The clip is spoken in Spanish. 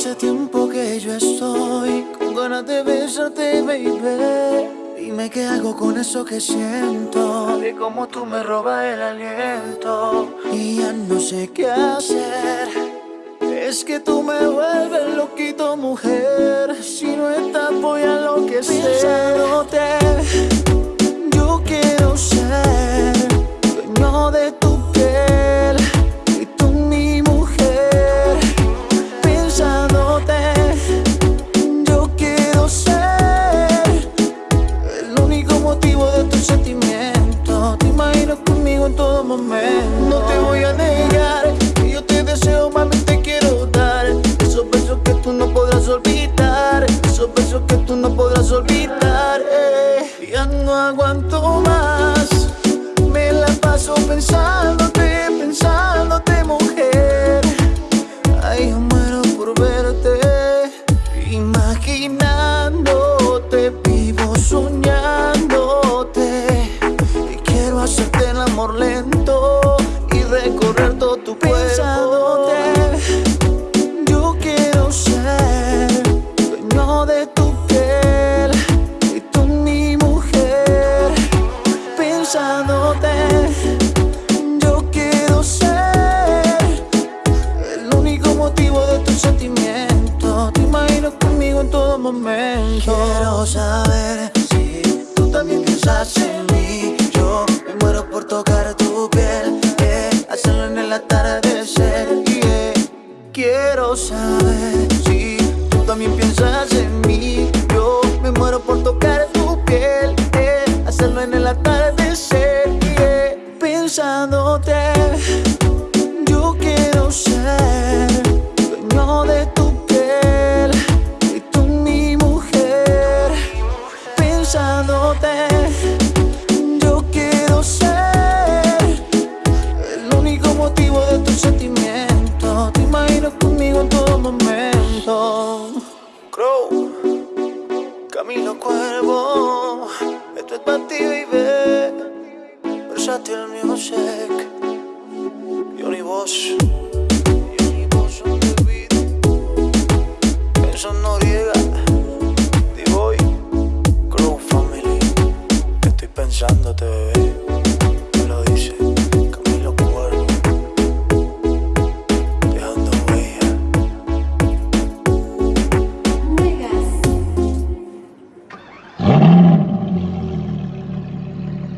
Hace tiempo que yo estoy con ganas de besarte, baby. Dime qué hago con eso que siento. De cómo tú me robas el aliento. Y ya no sé qué hacer. Es que tú me vuelves loquito, mujer. Si no estás voy a enloquecer Pensándote No te voy a negar Que yo te deseo, mami, te quiero dar. Esos besos que tú no podrás olvidar. Esos besos que tú no podrás olvidar eh. Ya no aguanto más. Me la paso pensándote, pensándote, mujer. Ay, yo muero por verte. Imaginándote, vivo soñándote. Y quiero hacerte el amor lento todo tu cuerpo. Pensándote Yo quiero ser Dueño de tu piel. Y tú mi mujer Pensándote Yo quiero ser El único motivo de tu sentimiento Te imagino conmigo en todo momento. Quiero saber sabes Si tú también piensas en mí Yo me muero por tocar tu piel eh, Hacerlo en el atardecer. Eh, Pensándote Yo quiero ser Camilo Cuervo, esto es para ti, baby. Versatil Music, Johnny Boss. Johnny Boss on the beat. Benson Noriega, D-Boy, Crew Family. Estoy pensándote, bebé.